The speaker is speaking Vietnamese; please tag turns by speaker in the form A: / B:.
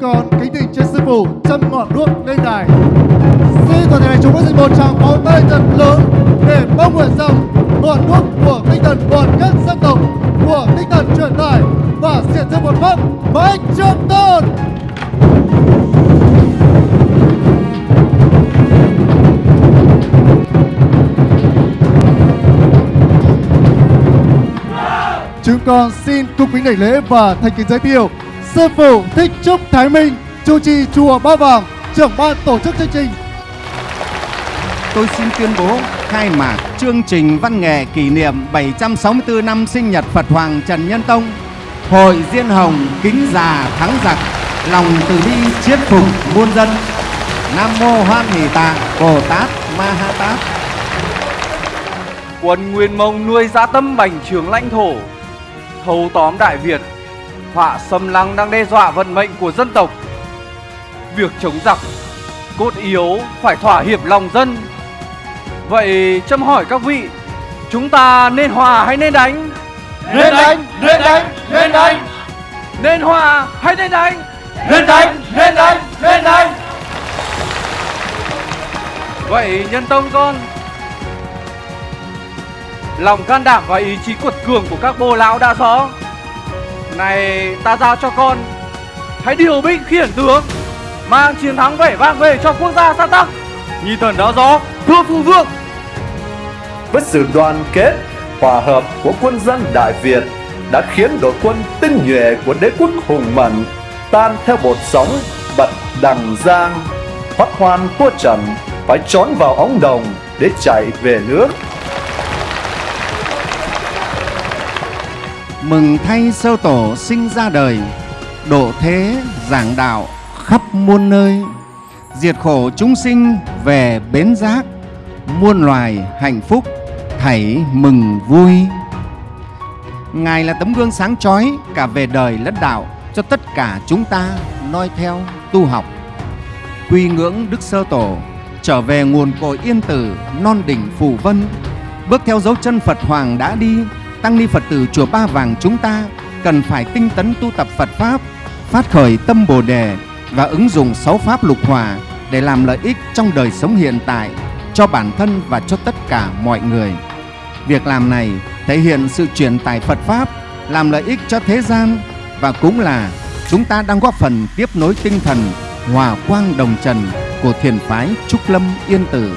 A: con, kính thỉnh trên sư phụ châm ngọn đuốc lên đài. Xin toàn thể đại chúng có dành một tràng pháo tay thật lớn để mong nguyện rằng ngọn đuốc của tinh thần đoàn kết dân tộc của tinh thần truyền tải và diện thêm một pháp mãi trường tồn chúng con xin cung kính đảnh lễ và thành kính giới thiệu sư phụ thích trúc thái minh chủ trì chùa ba vàng trưởng ban tổ chức chương trình
B: tôi xin tuyên bố khai mạc chương trình văn nghệ kỷ niệm 764 năm sinh nhật Phật Hoàng Trần Nhân Tông. Hội Diên Hồng kính già thắng giặc, lòng từ bi chiết phục muôn dân. Nam mô Hoan Hỷ Tạng Bồ Tát Ma Ha Tát.
C: Quân Nguyên Mông nuôi dã tâm bành trướng lãnh thổ, thâu tóm Đại Việt, họa xâm lăng đang đe dọa vận mệnh của dân tộc. Việc chống giặc, cốt yếu phải thỏa hiệp lòng dân. Vậy châm hỏi các vị, chúng ta nên hòa hay nên đánh?
A: nên đánh nên đánh nên đánh
C: Nên hòa hay nên đánh?
A: nên đánh nên đánh nên đánh
C: Vậy nhân tông con Lòng can đảm và ý chí cuột cường của các bồ lão đã rõ này ta giao cho con Hãy điều binh khiển tướng Mang chiến thắng vẻ vang về cho quốc gia sa tắc Nhi thần đã rõ Thưa phụ vương
D: với sự đoàn kết, hòa hợp của quân dân Đại Việt đã khiến đội quân tinh nhuệ của đế quốc hùng mạnh tan theo bột sóng bật đằng giang. thoát hoan tua trận phải trốn vào ống đồng để chạy về nước.
B: Mừng thay sơ tổ sinh ra đời, độ thế giảng đạo khắp muôn nơi. Diệt khổ chúng sinh về bến giác, muôn loài hạnh phúc thảy mừng vui. Ngài là tấm gương sáng chói cả về đời lẫn đạo cho tất cả chúng ta noi theo tu học. Quy ngưỡng Đức Sơ Tổ, trở về nguồn cội yên tử non đỉnh Phù Vân, bước theo dấu chân Phật Hoàng đã đi, tăng ni Phật tử chùa Ba Vàng chúng ta cần phải tinh tấn tu tập Phật pháp, phát khởi tâm Bồ đề và ứng dụng sáu pháp lục hòa để làm lợi ích trong đời sống hiện tại cho bản thân và cho tất cả mọi người. Việc làm này thể hiện sự truyền tải Phật pháp, làm lợi ích cho thế gian và cũng là chúng ta đang góp phần tiếp nối tinh thần hòa quang đồng trần của thiền phái Trúc Lâm Yên Tử